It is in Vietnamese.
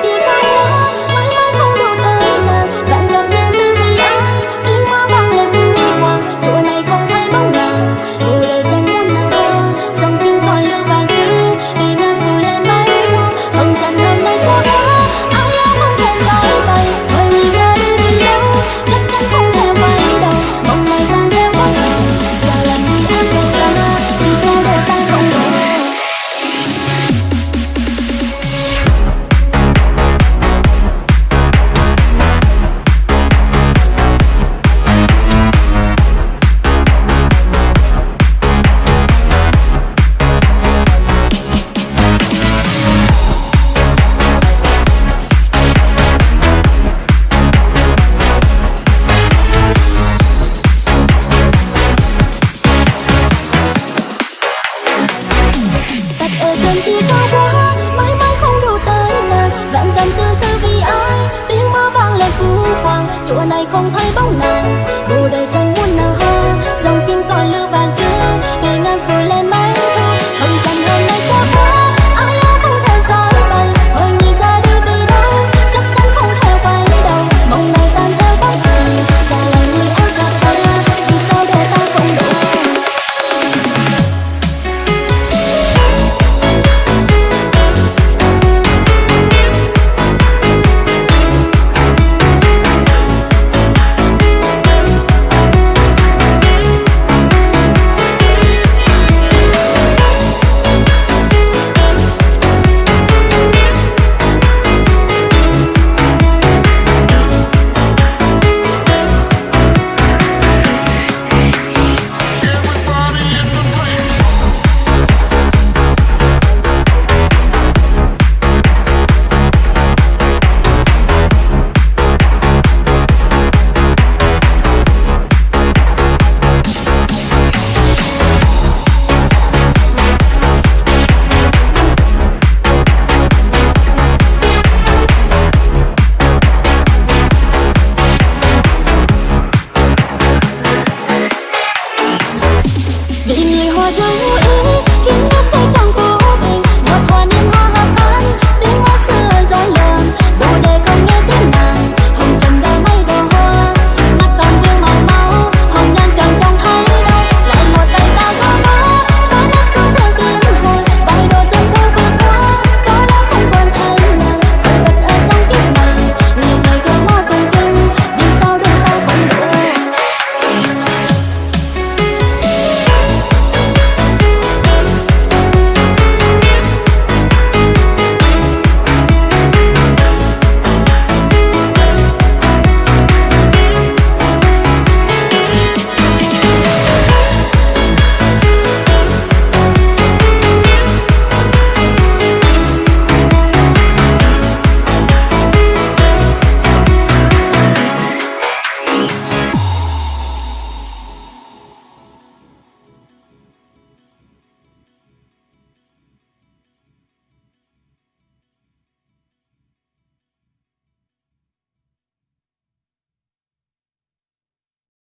别答应 phũ phàng chỗ này không thấy bóng nàng. Vô đời chẳng muốn nào hơn dòng tim còn lưu vàng chữ ngày ngang 让我。